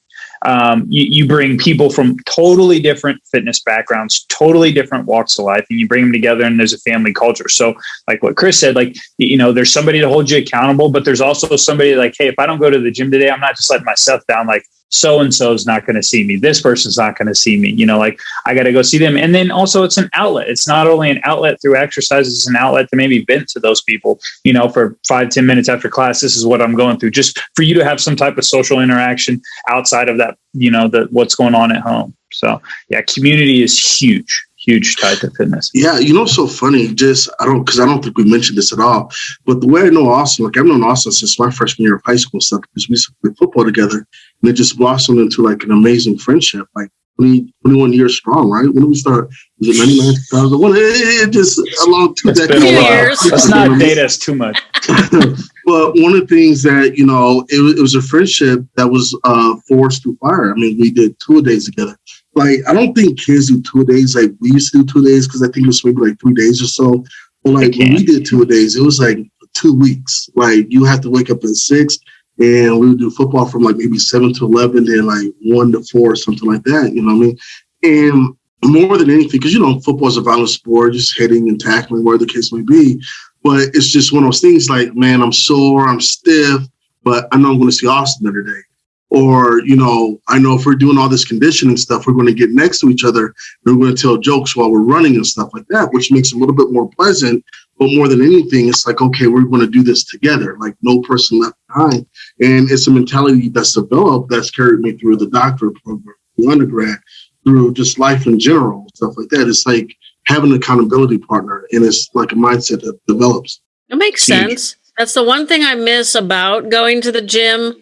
um, you, you bring people from totally different fitness backgrounds, totally different walks of life, and you bring them together, and there's a family culture. So, like what Chris said, like you know, there's somebody to hold you accountable, but there's also somebody like, hey, if I don't go to the gym today, I'm not just letting myself down. Like so and so is not going to see me. This person's not going to see me. You know, like I got to go see them. And then also, it's an outlet. It's not only an outlet through exercises, it's an outlet to maybe vent to those people, you know, for five ten minutes after class. This is what I'm going through, just for you to have some type of social interaction outside of that, you know, the what's going on at home. So, yeah, community is huge huge tied to fitness. Yeah, you know, so funny. Just I don't because I don't think we mentioned this at all. But the way I know Austin, like I've known Austin since my freshman year of high school stuff because we played football together, and it just blossomed into like an amazing friendship. Like 20, 21 years strong, right? When did we start? Was it 99, 2001? It, it just along two it's decades. Been a while. Let's not date us too much. but one of the things that, you know, it, it was a friendship that was uh, forced through fire. I mean, we did two days together like I don't think kids do two days like we used to do two days because I think it was maybe like three days or so. But like when we did two days, it was like two weeks. Like you have to wake up at six and we would do football from like maybe seven to eleven, then like one to four, something like that. You know what I mean? And more than anything, because you know, football is a violent sport, just hitting and tackling, where the case may be. But it's just one of those things like, man, I'm sore, I'm stiff, but I know I'm going to see Austin the other day or you know i know if we're doing all this conditioning stuff we're going to get next to each other we're going to tell jokes while we're running and stuff like that which makes it a little bit more pleasant but more than anything it's like okay we're going to do this together. Like no person left behind. And it's a mentality that's developed that's carried me through the doctorate program the undergrad through just life in general stuff like that. It's like having an accountability partner and it's like a mindset that develops. It makes sense. That's the one thing i miss about going to the gym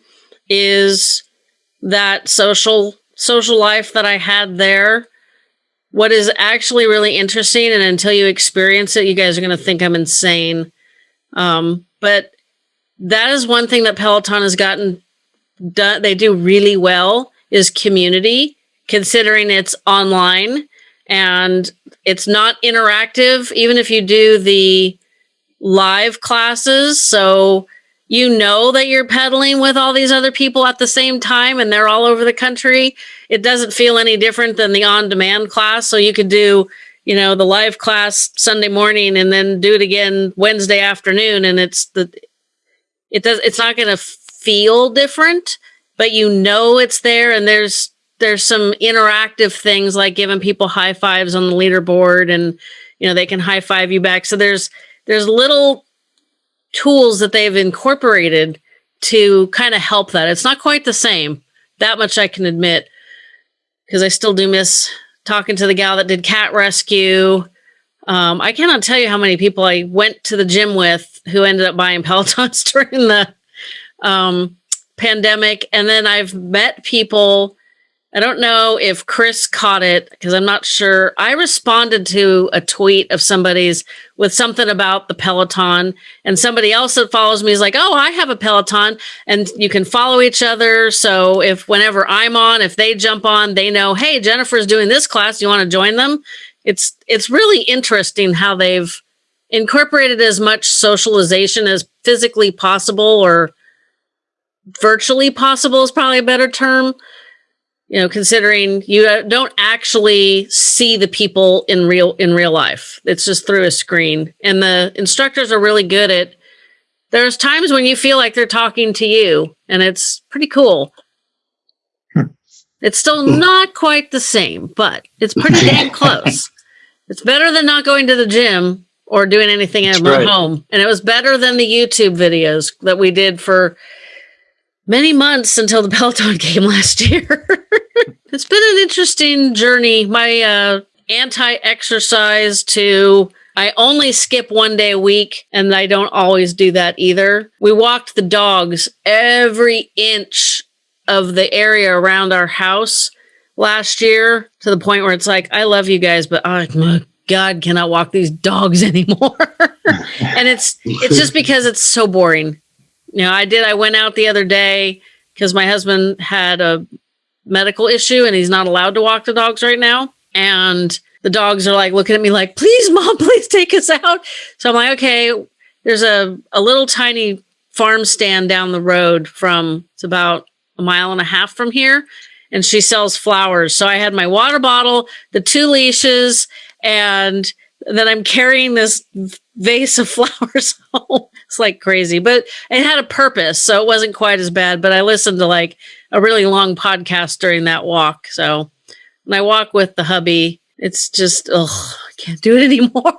is that social social life that I had there. What is actually really interesting, and until you experience it, you guys are going to think I'm insane. Um, but that is one thing that Peloton has gotten done. They do really well is community, considering it's online and it's not interactive. Even if you do the live classes, so you know that you're pedaling with all these other people at the same time and they're all over the country. It doesn't feel any different than the on demand class. So you could do, you know, the live class Sunday morning and then do it again Wednesday afternoon. And it's the, it does, it's not going to feel different, but you know it's there. And there's, there's some interactive things like giving people high fives on the leaderboard and, you know, they can high five you back. So there's, there's little tools that they've incorporated to kind of help that. It's not quite the same. That much I can admit because I still do miss talking to the gal that did cat rescue. Um, I cannot tell you how many people I went to the gym with who ended up buying Pelotons during the um, pandemic. And then I've met people I don't know if Chris caught it because I'm not sure. I responded to a tweet of somebody's with something about the Peloton, and somebody else that follows me is like, "Oh, I have a Peloton," and you can follow each other. So if whenever I'm on, if they jump on, they know, "Hey, Jennifer's doing this class. You want to join them?" It's it's really interesting how they've incorporated as much socialization as physically possible or virtually possible is probably a better term you know considering you uh, don't actually see the people in real in real life. It's just through a screen. And the instructors are really good at there's times when you feel like they're talking to you and it's pretty cool. Hmm. it's still not quite the same but it's pretty damn close. It's better than not going to the gym or doing anything at right. home. And it was better than the youtube videos that we did for many months until the Peloton came last year. it's been an interesting journey. My uh, anti exercise to I only skip one day a week, and I don't always do that either. We walked the dogs every inch of the area around our house last year to the point where it's like, I love you guys, but oh my God, cannot walk these dogs anymore. and it's it's just because it's so boring. You know, I did. I went out the other day because my husband had a medical issue and he's not allowed to walk the dogs right now. And the dogs are like looking at me like, please, mom, please take us out. So I'm like, okay, there's a, a little tiny farm stand down the road from, it's about a mile and a half from here. and she sells flowers. So I had my water bottle, the two leashes, and then I'm carrying this vase of flowers home. It's like crazy, but it had a purpose. So it wasn't quite as bad. But I listened to like a really long podcast during that walk. So when I walk with the hubby, it's just, ugh, I can't do it anymore.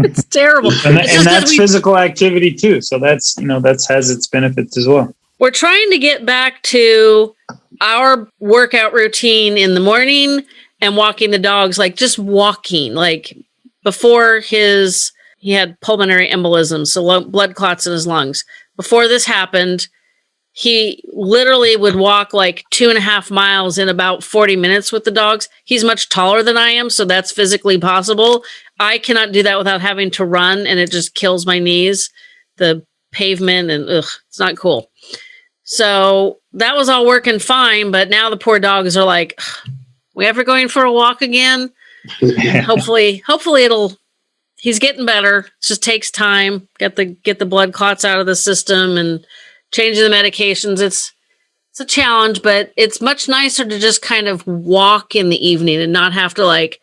it's terrible. and, that, It's and that's we- physical activity too. So that's you know that's has its benefits as well. we're trying to get back to our workout routine in the morning and walking the dogs like just walking like before his he had pulmonary embolism so lo- blood clots in his lungs. Before this happened he literally would walk like two and a half miles in about 40 minutes with the dogs. He's much taller than i am so that's physically possible. I cannot do that without having to run and it just kills my knees the pavement and ugh, it's not cool. So that was all working fine, but now the poor dogs are like, we ever going for a walk again? hopefully, hopefully it'll he's getting better. It just takes time. Get the get the blood clots out of the system and changing the medications. It's it's a challenge, but it's much nicer to just kind of walk in the evening and not have to like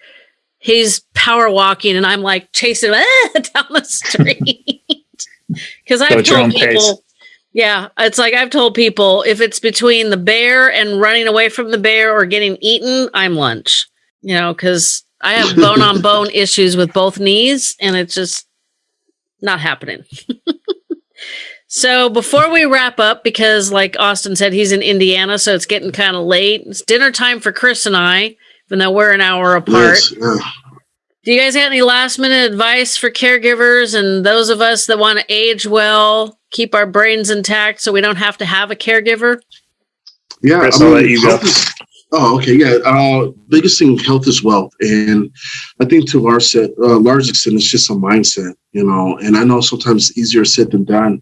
he's power walking and I'm like chasing him ah, down the street. Because I've told own pace. people, yeah, it's like I've told people if it's between the bear and running away from the bear or getting eaten, I'm lunch. You know, because I have bone on bone issues with both knees, and it's just not happening. so before we wrap up, because like Austin said, he's in Indiana, so it's getting kind of late. It's dinner time for Chris and I, even though we're an hour apart. Yes, yeah. Do you guys have any last minute advice for caregivers and those of us that want to age well, keep our brains intact so we don't have to have a caregiver? Yeah, Chris, I'll let you go. health is- oh, okay. Yeah. Uh, biggest thing, health is wealth, and I think to our set, uh, large extent, it's just a mindset, you know. And I know sometimes it's easier said than done,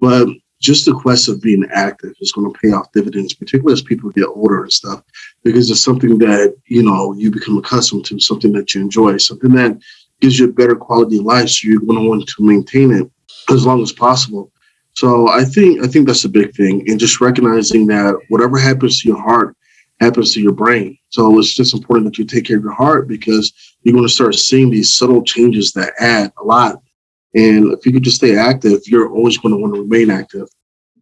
but just the quest of being active is going to pay off dividends, particularly as people get older and stuff, because it's something that you know you become accustomed to, something that you enjoy, something that gives you a better quality of life. So you're going to want to maintain it as long as possible. So I think I think that's a big thing, and just recognizing that whatever happens to your heart happens to your brain. So it's just important that you take care of your heart because you're going to start seeing these subtle changes that add a lot. And if you could just stay active, you're always going to want to remain active.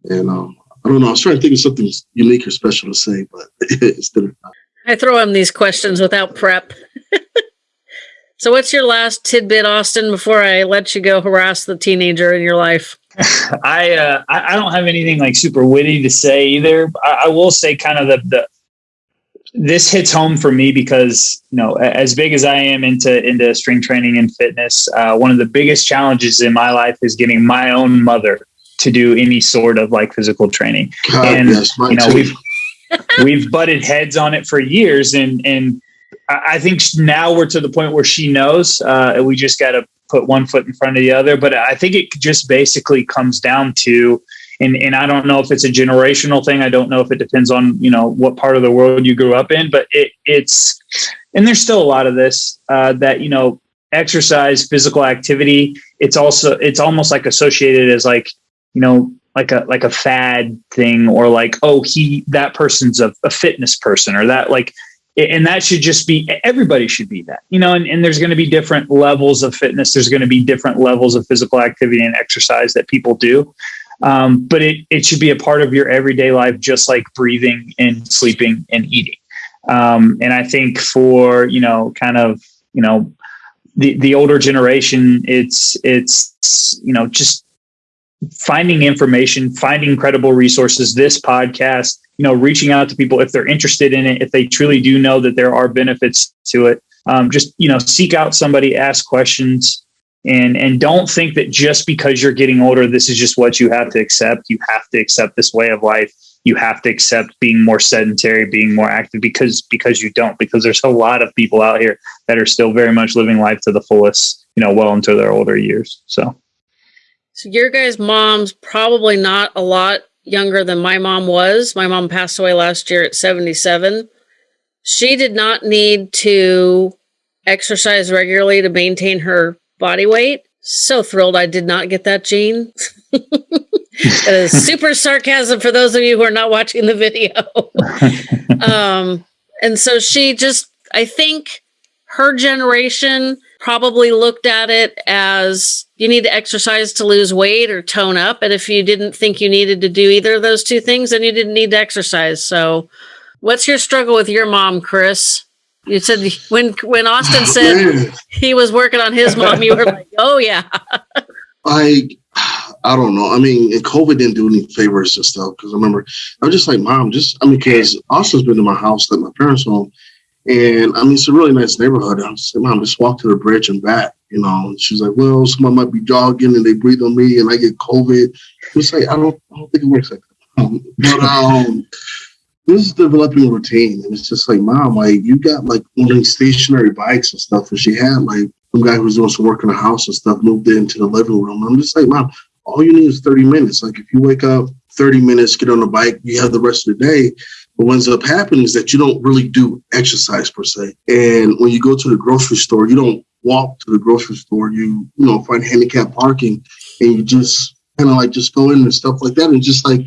And um, I don't know, I was trying to think of something unique or special to say, but it's didn't. I throw him these questions without prep. so, what's your last tidbit, Austin, before I let you go harass the teenager in your life? I, uh, I I don't have anything like super witty to say either. I, I will say kind of the, the this hits home for me because you know as big as I am into into strength training and fitness, uh, one of the biggest challenges in my life is getting my own mother to do any sort of like physical training. God, And, yes, you know too. we've we've butted heads on it for years and and I I think now we're to the point where she knows. Uh, we just got to put one foot in front of the other. But I think it just basically comes down to, and and I don't know if it's a generational thing. I don't know if it depends on you know what part of the world you grew up in. But it it's, and there's still a lot of this uh, that you know exercise, physical activity. It's also it's almost like associated as like you know like a like a fad thing or like oh he that person's a, a fitness person or that like and that should just be everybody should be that you know and, and there's going to be different levels of fitness there's going to be different levels of physical activity and exercise that people do um, but it, it should be a part of your everyday life just like breathing and sleeping and eating um, and i think for you know kind of you know the, the older generation it's it's you know just finding information, finding credible resources, this podcast, you know, reaching out to people if they're interested in it, if they truly do know that there are benefits to it. Um, just, you know, seek out somebody, ask questions, and and don't think that just because you're getting older, this is just what you have to accept. You have to accept this way of life. You have to accept being more sedentary, being more active because because you don't, because there's a lot of people out here that are still very much living life to the fullest, you know, well into their older years. So So, your guys' mom's probably not a lot younger than my mom was. My mom passed away last year at 77. She did not need to exercise regularly to maintain her body weight. So thrilled I did not get that gene. super sarcasm for those of you who are not watching the video. um, and so she just, I think her generation probably looked at it as you need to exercise to lose weight or tone up. And if you didn't think you needed to do either of those two things, then you didn't need to exercise. So, what's your struggle with your mom, Chris? You said when when Austin said he was working on his mom, you were like, "Oh yeah." I I don't know. I mean, and COVID didn't do any favors and stuff because I remember I was just like, Mom, just I mean, because Austin's been to my house, like my parents' home, and I mean, it's a really nice neighborhood. I'm like, Mom, just walk to the bridge and back, you know. And she's like, Well, someone might be jogging and they breathe on me and I get COVID. It's like I don't, I don't think it works like that. Um, but um, this is developing a routine, and it's just like, Mom, like you got like one stationary bikes and stuff, and she had like some guy who was doing some work in the house and stuff moved into the living room. And I'm just like, Mom, all you need is 30 minutes. Like if you wake up 30 minutes, get on the bike, you have the rest of the day. But what ends up happening is that you don't really do exercise per se. And when you go to the grocery store, you don't walk to the grocery store. You, you know, find handicap parking and you just kind of like just go in and stuff like that. And just like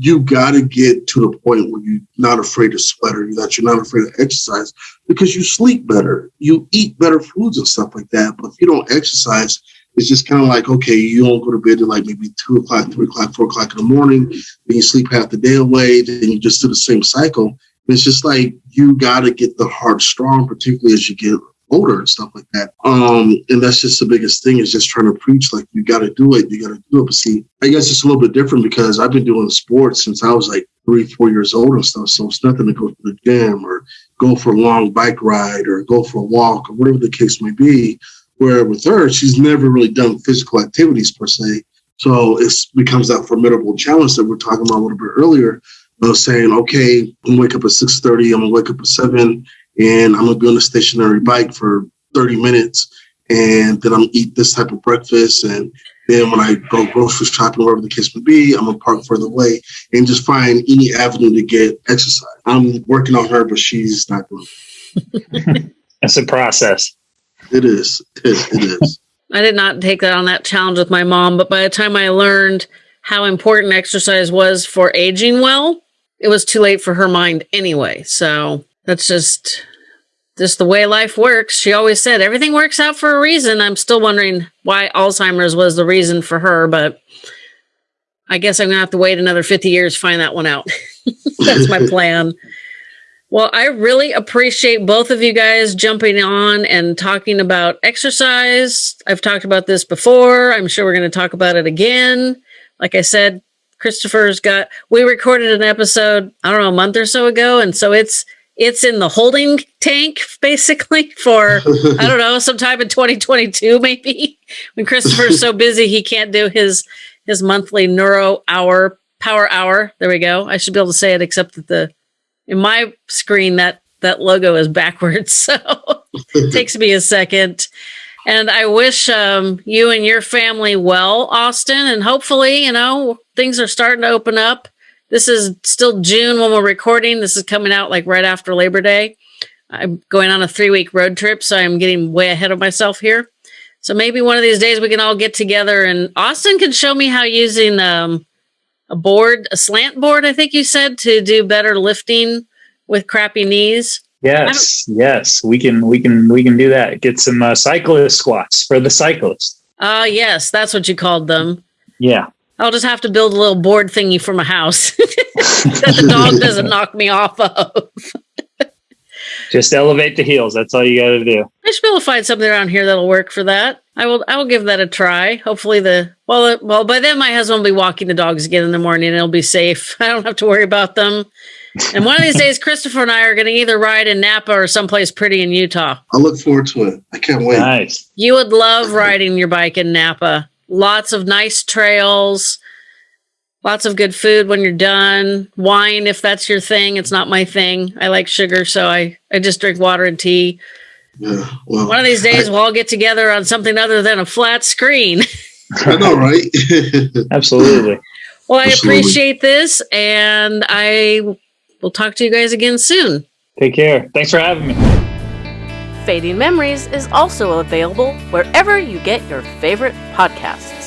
you gotta get to the point where you're not afraid to sweat or that you're not afraid to exercise because you sleep better, you eat better foods and stuff like that. But if you don't exercise, it's just kind of like, okay, you don't go to bed at like maybe two o'clock, three o'clock, four o'clock in the morning, then you sleep half the day away, then you just do the same cycle. And it's just like you got to get the heart strong, particularly as you get older and stuff like that. Um, and that's just the biggest thing is just trying to preach like you got to do it, you got to do it. But see, I guess it's a little bit different because I've been doing sports since I was like three, four years old and stuff. So it's nothing to go to the gym or go for a long bike ride or go for a walk or whatever the case may be. Where with her, she's never really done physical activities per se. So it becomes that formidable challenge that we're talking about a little bit earlier of saying, okay, I'm gonna wake up at 6:30, I'm gonna wake up at seven, and I'm gonna be on a stationary bike for 30 minutes, and then I'm gonna eat this type of breakfast, and then when I go grocery shopping, wherever the case may be, I'm gonna park further away and just find any avenue to get exercise. I'm working on her, but she's not doing it. That's a process. It is. It, it is. I did not take that on that challenge with my mom, but by the time I learned how important exercise was for aging well, it was too late for her mind anyway. So that's just just the way life works. She always said everything works out for a reason. I'm still wondering why Alzheimer's was the reason for her, but I guess I'm gonna have to wait another 50 years to find that one out. that's my plan. Well, I really appreciate both of you guys jumping on and talking about exercise. I've talked about this before. I'm sure we're going to talk about it again. Like I said, Christopher's got we recorded an episode, I don't know, a month or so ago, and so it's it's in the holding tank basically for I don't know, sometime in 2022 maybe. When Christopher's so busy he can't do his his monthly neuro hour power hour. There we go. I should be able to say it except that the in my screen that that logo is backwards so it takes me a second and i wish um, you and your family well austin and hopefully you know things are starting to open up this is still june when we're recording this is coming out like right after labor day i'm going on a three week road trip so i'm getting way ahead of myself here so maybe one of these days we can all get together and austin can show me how using um, a board, a slant board, I think you said, to do better lifting with crappy knees. Yes, yes, we can, we can, we can do that. Get some uh, cyclist squats for the cyclists. Ah, uh, yes, that's what you called them. Yeah, I'll just have to build a little board thingy for my house that the dog doesn't knock me off of. just elevate the heels. That's all you got to do. I should be able to find something around here that'll work for that. I will. I will give that a try. Hopefully, the well, uh, well, by then my husband will be walking the dogs again in the morning, and it'll be safe. I don't have to worry about them. And one of these days, Christopher and I are going to either ride in Napa or someplace pretty in Utah. I look forward to it. I can't wait. Nice. You would love riding your bike in Napa. Lots of nice trails. Lots of good food when you're done. Wine, if that's your thing. It's not my thing. I like sugar, so I, I just drink water and tea. Yeah, well, One of these days, I, we'll all get together on something other than a flat screen. I know, right? Absolutely. Well, I Absolutely. appreciate this, and I will talk to you guys again soon. Take care. Thanks for having me. Fading Memories is also available wherever you get your favorite podcasts.